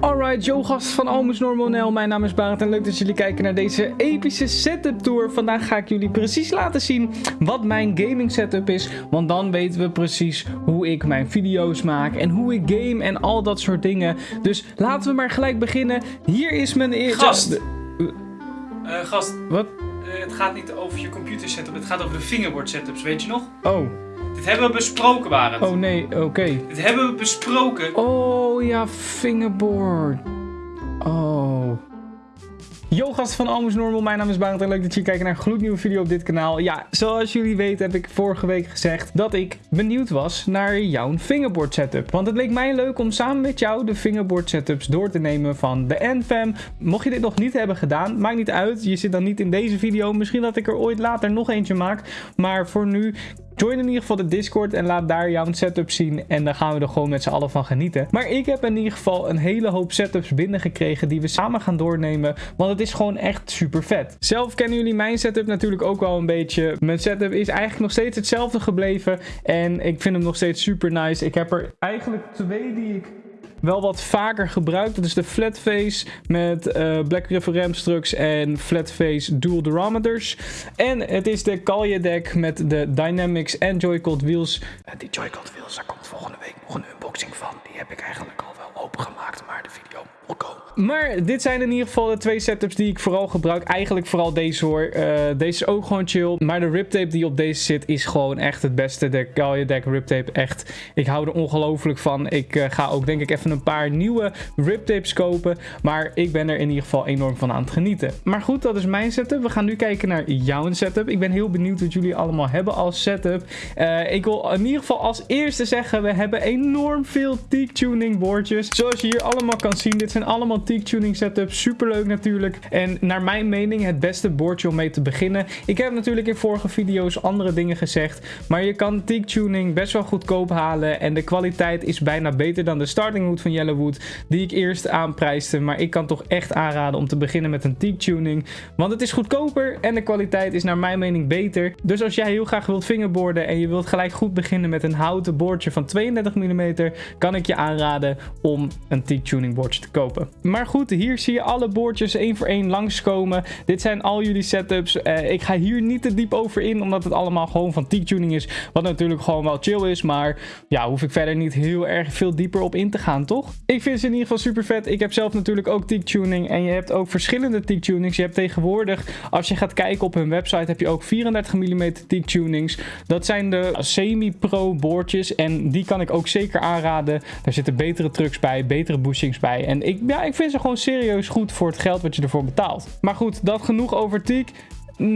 Alright, yo gast van Almus Normal Mijn naam is Barend en leuk dat jullie kijken naar deze epische setup tour. Vandaag ga ik jullie precies laten zien wat mijn gaming setup is. Want dan weten we precies hoe ik mijn video's maak en hoe ik game en al dat soort dingen. Dus laten we maar gelijk beginnen. Hier is mijn eerste... Gast! Eh, gast, Wat? eh, het gaat niet over je computer setup, het gaat over de fingerboard setups, weet je nog? Oh, Dit hebben we besproken, Barend. oh nee, oké. Dit hebben we besproken. Oh ja, fingerboard. Oh. Yo gast van Almus Normal, mijn naam is Barend en leuk dat jullie kijken naar een gloednieuwe video op dit kanaal. Ja, zoals jullie weten heb ik vorige week gezegd dat ik benieuwd was naar jouw fingerboard setup. Want het leek mij leuk om samen met jou de fingerboard setups door te nemen van de Enfam. Mocht je dit nog niet hebben gedaan, maakt niet uit. Je zit dan niet in deze video. Misschien dat ik er ooit later nog eentje maak. Maar voor nu Join in ieder geval de Discord en laat daar jouw setup zien. En dan gaan we er gewoon met z'n allen van genieten. Maar ik heb in ieder geval een hele hoop setups binnengekregen die we samen gaan doornemen. Want het is gewoon echt super vet. Zelf kennen jullie mijn setup natuurlijk ook wel een beetje. Mijn setup is eigenlijk nog steeds hetzelfde gebleven. En ik vind hem nog steeds super nice. Ik heb er eigenlijk twee die ik wel wat vaker gebruikt. Dat is de flatface met eh, Black River Ramstrucks en flatface dual durometers. En het is de Kalje deck met de Dynamics en Joy-Con wheels. Eh, die Joy-Con wheels, daar komt volgende week nog een unboxing van. Die heb ik eigenlijk al opengemaakt, maar de video komen. Maar dit zijn in ieder geval de twee setups die ik vooral gebruik. Eigenlijk vooral deze hoor. Eh, deze is ook gewoon chill. Maar de riptape die op deze zit is gewoon echt het beste. De Kalje deck riptape echt. Ik hou er ongelooflijk van. Ik eh, ga ook denk ik even een paar nieuwe riptapes kopen. Maar ik ben er in ieder geval enorm van aan het genieten. Maar goed, dat is mijn setup. We gaan nu kijken naar jouw setup. Ik ben heel benieuwd wat jullie allemaal hebben als setup. Eh, ik wil in ieder geval als eerste zeggen, we hebben enorm veel teak tuning boordjes. Zoals je hier allemaal kan zien, dit zijn allemaal teak tuning setups. Super leuk natuurlijk. En naar mijn mening het beste boordje om mee te beginnen. Ik heb natuurlijk in vorige video's andere dingen gezegd. Maar je kan teak tuning best wel goedkoop halen. En de kwaliteit is bijna beter dan de starting wood van Yellowwood. Die ik eerst aanprijsde. Maar ik kan toch echt aanraden om te beginnen met een teak tuning. Want het is goedkoper en de kwaliteit is naar mijn mening beter. Dus als jij heel graag wilt fingerboarden en je wilt gelijk goed beginnen met een houten boordje van 32 mm, kan ik je aanraden om een teak tuning boordje te kopen. Maar goed, hier zie je alle boordjes één voor één langskomen. Dit zijn al jullie setups. Eh, ik ga hier niet te diep over in, omdat het allemaal gewoon van teak tuning is. Wat natuurlijk gewoon wel chill is, maar ja, hoef ik verder niet heel erg veel dieper op in te gaan, toch? Ik vind ze in ieder geval super vet. Ik heb zelf natuurlijk ook teak tuning en je hebt ook verschillende teak tunings. Je hebt tegenwoordig, als je gaat kijken op hun website, heb je ook 34 mm teak tunings. Dat zijn de semi-pro boordjes en die kan ik ook zeker aanraden. Daar zitten betere trucks bij, betere bushings bij. En ik, ja, ik vind ze gewoon serieus goed voor het geld wat je ervoor betaalt. Maar goed, dat genoeg over teak.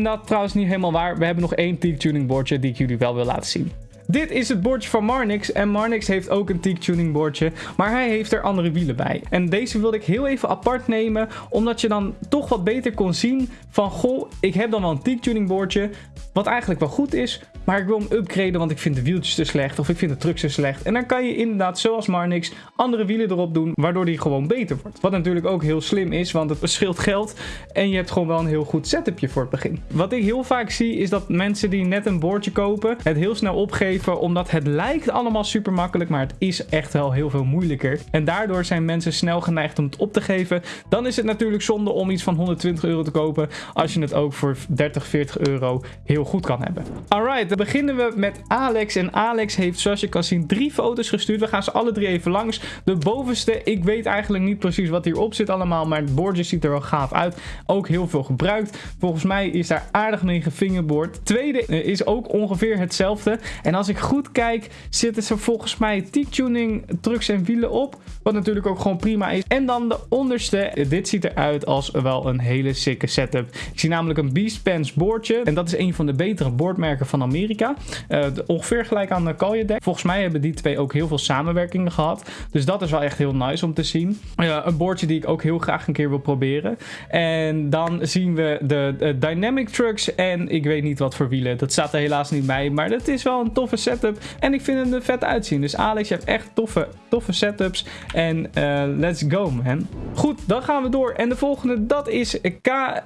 Dat trouwens niet helemaal waar. We hebben nog één teak tuning boordje die ik jullie wel wil laten zien. Dit is het bordje van Marnix. En Marnix heeft ook een teak tuning bordje. Maar hij heeft er andere wielen bij. En deze wilde ik heel even apart nemen. Omdat je dan toch wat beter kon zien van... Goh, ik heb dan wel een teak tuning bordje. Wat eigenlijk wel goed is. Maar ik wil hem upgraden, want ik vind de wieltjes te slecht. Of ik vind de trucks te slecht. En dan kan je inderdaad, zoals Marnix, andere wielen erop doen. Waardoor die gewoon beter wordt. Wat natuurlijk ook heel slim is, want het scheelt geld. En je hebt gewoon wel een heel goed setupje voor het begin. Wat ik heel vaak zie, is dat mensen die net een boordje kopen, het heel snel opgeven. Omdat het lijkt allemaal super makkelijk, maar het is echt wel heel veel moeilijker. En daardoor zijn mensen snel geneigd om het op te geven. Dan is het natuurlijk zonde om iets van 120 euro te kopen. Als je het ook voor 30, 40 euro heel goed kan hebben. Alright, dan beginnen we met Alex. En Alex heeft, zoals je kan zien, drie foto's gestuurd. We gaan ze alle drie even langs. De bovenste, ik weet eigenlijk niet precies wat hierop zit allemaal. Maar het boordje ziet er wel gaaf uit. Ook heel veel gebruikt. Volgens mij is daar aardig mee gefingerboard. Tweede eh, is ook ongeveer hetzelfde. En als ik goed kijk, zitten ze volgens mij teak-tuning trucks en wielen op. Wat natuurlijk ook gewoon prima is. En dan de onderste. Dit ziet eruit als wel een hele sikke setup. Ik zie namelijk een Beast Pants boordje. En dat is een van de betere boordmerken van Amerika. Uh, ongeveer gelijk aan de Kalje deck. Volgens mij hebben die twee ook heel veel samenwerkingen gehad. Dus dat is wel echt heel nice om te zien. Uh, een boordje die ik ook heel graag een keer wil proberen. En dan zien we de, de Dynamic Trucks. En ik weet niet wat voor wielen. Dat staat er helaas niet bij. Maar dat is wel een setup. En ik vind hem er vet uitzien. Dus Alex, je hebt echt toffe, toffe setups. En uh, let's go, man. Goed, dan gaan we door. En de volgende, dat is K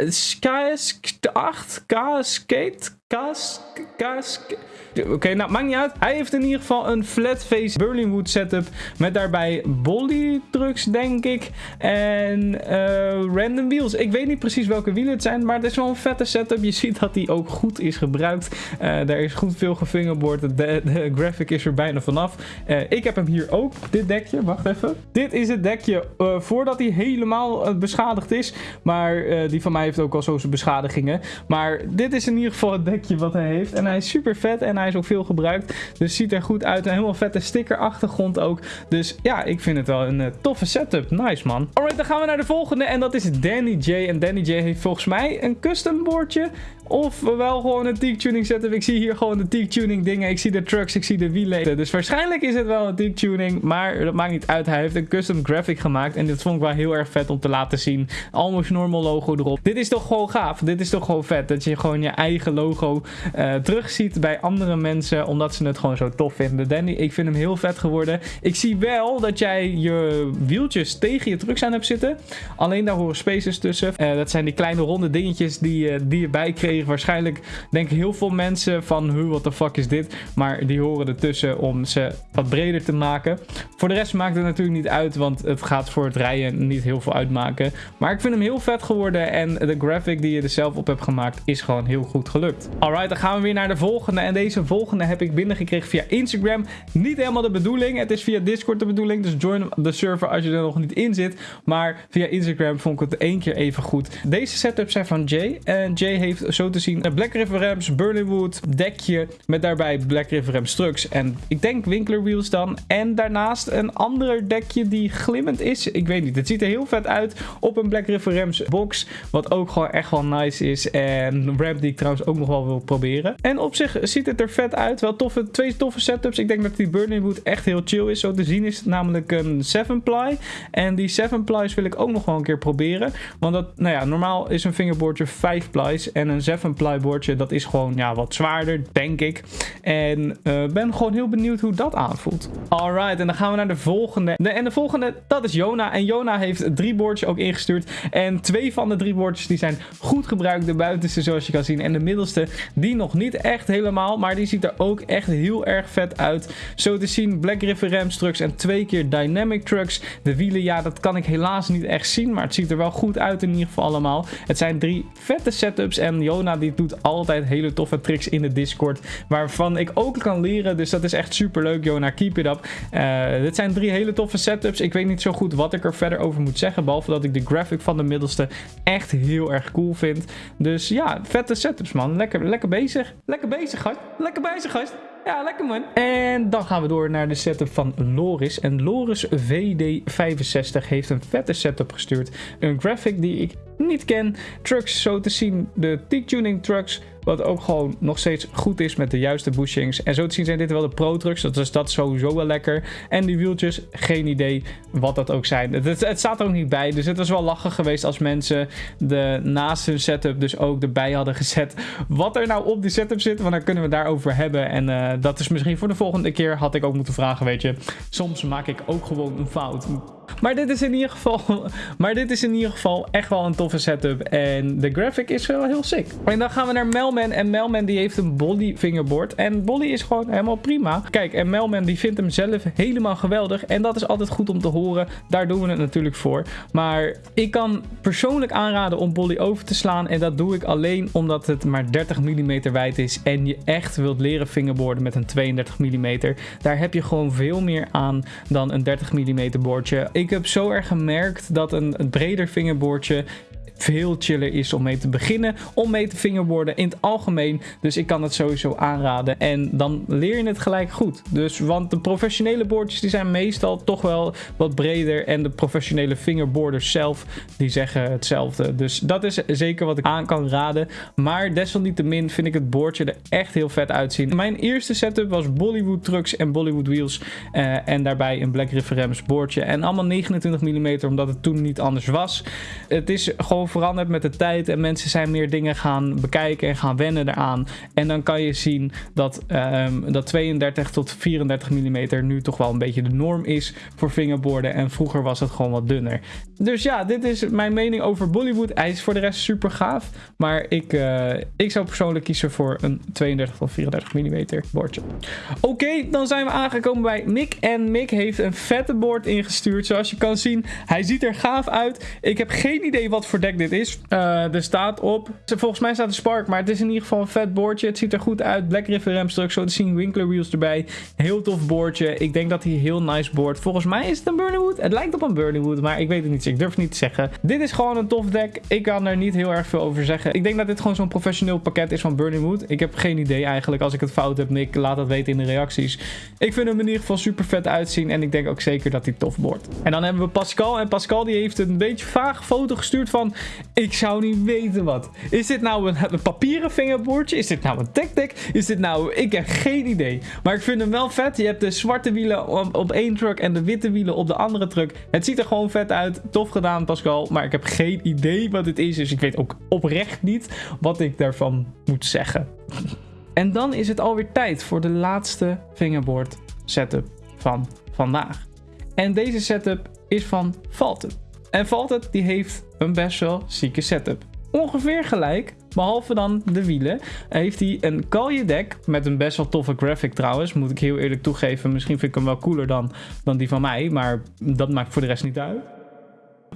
KS8. K Skate. Kas, Kas, Oké, nou maakt niet uit. Hij heeft in ieder geval een flat face Berlinwood setup. Met daarbij Bolly trucks, denk ik. En uh, random wheels. Ik weet niet precies welke wielen het zijn. Maar het is wel een vette setup. Je ziet dat die ook goed is gebruikt. Uh, daar is goed veel gefingerboard. De, de, graphic is er bijna vanaf. Uh, ik heb hem hier ook. Dit dekje. Wacht even. Dit is het dekje voordat hij helemaal beschadigd is. Maar die van mij heeft ook al zo zijn beschadigingen. Maar dit is in ieder geval het dekje wat hij heeft. En hij is super vet. En hij is ook veel gebruikt. Dus ziet er goed uit. Een helemaal vette sticker achtergrond ook. Dus ja, ik vind het wel een uh, toffe setup. Nice man. Alright, dan gaan we naar de volgende. En dat is Danny J. En Danny J heeft volgens mij een custom boardje. Of wel gewoon een teak tuning setup. Ik zie hier gewoon de teak tuning dingen. Ik zie de trucks, ik zie de wielen. Dus waarschijnlijk is het wel een teak tuning. Maar dat maakt niet uit. Hij heeft een custom graphic gemaakt. En dit vond ik wel heel erg vet om te laten zien. Almost normal logo erop. Dit is toch gewoon gaaf. Dit is toch gewoon vet. Dat je gewoon je eigen logo uh, terugziet bij andere mensen. Omdat ze het gewoon zo tof vinden. Danny, ik vind hem heel vet geworden. Ik zie wel dat jij je wieltjes tegen je trucks aan hebt zitten. Alleen daar horen spaces tussen. Uh, dat zijn die kleine ronde dingetjes die, uh, die je Waarschijnlijk denken heel veel mensen van, hoe what the fuck is dit? Maar die horen ertussen om ze wat breder te maken. Voor de rest maakt het natuurlijk niet uit, want het gaat voor het rijden niet heel veel uitmaken. Maar ik vind hem heel vet geworden en de graphic die je er zelf op hebt gemaakt is gewoon heel goed gelukt. Alright, dan gaan we weer naar de volgende. En deze volgende heb ik binnengekregen via Instagram. Niet helemaal de bedoeling. Het is via Discord de bedoeling. Dus join de server als je er nog niet in zit. Maar via Instagram vond ik het één keer even goed. Deze setups zijn van Jay. En Jay heeft zo te zien Black River Rams, Burningwood, dekje met daarbij Black River Rams trucks en ik denk Winkler wheels dan. En daarnaast een ander dekje die glimmend is. Ik weet niet, het ziet er heel vet uit op een Black River Rams box, wat ook gewoon echt wel nice is. En een ramp die ik trouwens ook nog wel wil proberen. En op zich ziet het er vet uit, wel toffe, twee toffe setups. Ik denk dat die Burningwood echt heel chill is. Zo te zien is namelijk een 7-ply. En die 7-plies wil ik ook nog wel een keer proberen. Want dat, nou ja, normaal is een fingerboardje 5 plies en een 7 plyboardje, dat is gewoon ja, wat zwaarder, denk ik. En uh, ben gewoon heel benieuwd hoe dat aanvoelt. Alright, en dan gaan we naar de volgende. De, en de volgende, dat is Jona. En Jona heeft drie boordjes ook ingestuurd. En twee van de drie boordjes die zijn goed gebruikt. De buitenste zoals je kan zien. En de middelste, die nog niet echt helemaal. Maar die ziet er ook echt heel erg vet uit. Zo te zien, Black River Rams trucks en twee keer Dynamic trucks. De wielen, ja, dat kan ik helaas niet echt zien. Maar het ziet er wel goed uit in ieder geval allemaal. Het zijn drie vette setups. En Jona die doet altijd hele toffe tricks in de Discord. Waarvan ik ook kan leren. Dus dat is echt super leuk, Jona. Keep it up. Uh, dit zijn drie hele toffe setups. Ik weet niet zo goed wat ik er verder over moet zeggen. Behalve dat ik de graphic van de middelste echt heel erg cool vind. Dus ja, vette setups, man. Lekker, lekker bezig. Lekker bezig, gast. Lekker bezig, gast. Ja, lekker man. En dan gaan we door naar de setup van Loris. En Loris VD65 heeft een vette setup gestuurd. Een graphic die ik niet ken. Trucks zo te zien, de T-tuning trucks. Wat ook gewoon nog steeds goed is met de juiste bushings. En zo te zien zijn dit wel de Pro Trucks. Dat is dat sowieso wel lekker. En die wieltjes, geen idee wat dat ook zijn. Het, het, staat er ook niet bij. Dus het was wel lachen geweest als mensen de naast hun setup dus ook erbij hadden gezet. Wat er nou op die setup zit. Want dan kunnen we daarover hebben. En uh, dat is misschien voor de volgende keer had ik ook moeten vragen, weet je. Soms maak ik ook gewoon een fout. Maar dit is in ieder geval, maar dit is in ieder geval echt wel een toffe setup. En de graphic is wel heel sick. En dan gaan we naar Melman. En Melman die heeft een Bolly fingerboard. En Bolly is gewoon helemaal prima. Kijk, en Melman die vindt hem zelf helemaal geweldig. En dat is altijd goed om te horen. Daar doen we het natuurlijk voor. Maar ik kan persoonlijk aanraden om Bolly over te slaan. En dat doe ik alleen omdat het maar 30 mm wijd is. En je echt wilt leren fingerboarden met een 32 mm. Daar heb je gewoon veel meer aan dan een 30 mm boordje. Ik heb zo erg gemerkt dat een, een breder vingerboordje veel chiller is om mee te beginnen. Om mee te fingerboarden in het algemeen. Dus ik kan het sowieso aanraden. En dan leer je het gelijk goed. Dus, want de professionele boordjes die zijn meestal toch wel wat breder. En de professionele fingerboarders zelf die zeggen hetzelfde. Dus dat is zeker wat ik aan kan raden. Maar desalniettemin vind ik het boordje er echt heel vet uitzien. Mijn eerste setup was Bollywood trucks en Bollywood wheels. Uh, en daarbij een Black Rams boordje. En allemaal 29 mm omdat het toen niet anders was. Het is gewoon gewoon veranderd met de tijd en mensen zijn meer dingen gaan bekijken en gaan wennen eraan. En dan kan je zien dat, ehm, dat 32 tot 34 mm nu toch wel een beetje de norm is voor fingerboarden. En vroeger was het gewoon wat dunner. Dus ja, dit is mijn mening over Bollywood. Hij is voor de rest super gaaf. Maar ik, uh, ik zou persoonlijk kiezen voor een 32 tot 34 mm bordje. Oké, dan zijn we aangekomen bij Mick. En Mick heeft een vette board ingestuurd. Zoals je kan zien, hij ziet er gaaf uit. Ik heb geen idee wat voor deck dit is. Uh, er staat op, volgens mij staat er Spark, maar het is in ieder geval een vet boordje. Het ziet er goed uit. Black River Ramstruck, zo te zien. Winkler wheels erbij. Heel tof boordje. Ik denk dat hij heel nice board. Volgens mij is het een Burningwood. Het lijkt op een Burningwood, maar ik weet het niet. Ik durf het niet te zeggen. Dit is gewoon een tof deck. Ik kan er niet heel erg veel over zeggen. Ik denk dat dit gewoon zo'n professioneel pakket is van Burningwood. Ik heb geen idee eigenlijk. Als ik het fout heb, Nick, laat dat weten in de reacties. Ik vind hem in ieder geval super vet uitzien. En ik denk ook zeker dat hij tof wordt. En dan hebben we Pascal. En Pascal die heeft een beetje vaag foto gestuurd van... Ik zou niet weten wat. Is dit nou een, papieren fingerboardje? Is dit nou een deck? Is dit nou... Ik heb geen idee. Maar ik vind hem wel vet. Je hebt de zwarte wielen op, één truck en de witte wielen op de andere truck. Het ziet er gewoon vet uit. Tof gedaan Pascal. Maar ik heb geen idee wat het is. Dus ik weet ook oprecht niet wat ik daarvan moet zeggen. En dan is het alweer tijd voor de laatste fingerboard setup van vandaag. En deze setup is van Valtet. En Valtet die heeft een best wel zieke setup. Ongeveer gelijk, behalve dan de wielen, heeft hij een kalje deck met een best wel toffe graphic trouwens. Moet ik heel eerlijk toegeven, misschien vind ik hem wel cooler dan, dan die van mij, maar dat maakt voor de rest niet uit.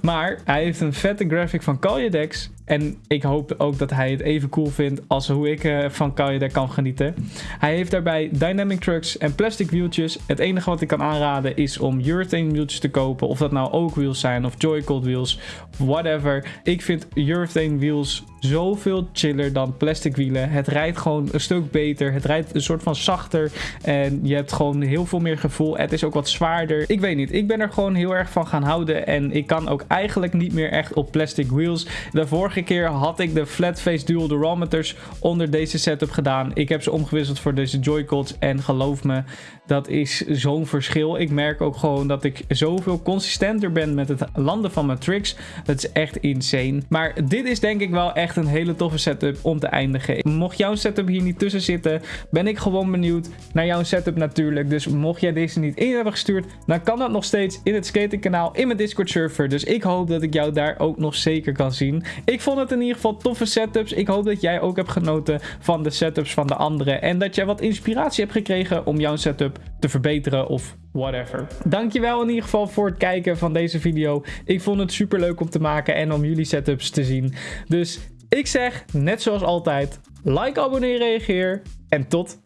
Maar hij heeft een vette graphic van Kaljedex. En ik hoop ook dat hij het even cool vindt als hoe ik uh, van Kaljedex kan genieten. Hij heeft daarbij dynamic trucks en plastic wieltjes. Het enige wat ik kan aanraden is om urethane wieltjes te kopen. Of dat nou oak wheels zijn of joycold wheels. Whatever. Ik vind urethane wheels zoveel chiller dan plastic wielen. Het rijdt gewoon een stuk beter. Het rijdt een soort van zachter. En je hebt gewoon heel veel meer gevoel. Het is ook wat zwaarder. Ik weet niet. Ik ben er gewoon heel erg van gaan houden. En ik kan ook eigenlijk niet meer echt op plastic wheels. De vorige keer had ik de flatface dual durometers onder deze setup gedaan. Ik heb ze omgewisseld voor deze joycods. En geloof me, dat is zo'n verschil. Ik merk ook gewoon dat ik zoveel consistenter ben met het landen van mijn tricks. Dat is echt insane. Maar dit is denk ik wel echt een hele toffe setup om te eindigen. Mocht jouw setup hier niet tussen zitten, ben ik gewoon benieuwd naar jouw setup natuurlijk. Dus mocht jij deze niet in hebben gestuurd, dan kan dat nog steeds in het skatingkanaal in mijn Discord server. Dus ik hoop dat ik jou daar ook nog zeker kan zien. Ik vond het in ieder geval toffe setups. Ik hoop dat jij ook hebt genoten van de setups van de anderen. En dat jij wat inspiratie hebt gekregen om jouw setup te verbeteren of whatever. Dankjewel in ieder geval voor het kijken van deze video. Ik vond het super leuk om te maken en om jullie setups te zien. Dus ik zeg, net zoals altijd, like, abonneer, reageer en tot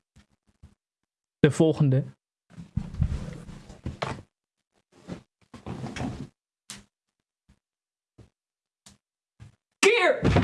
de volgende keer.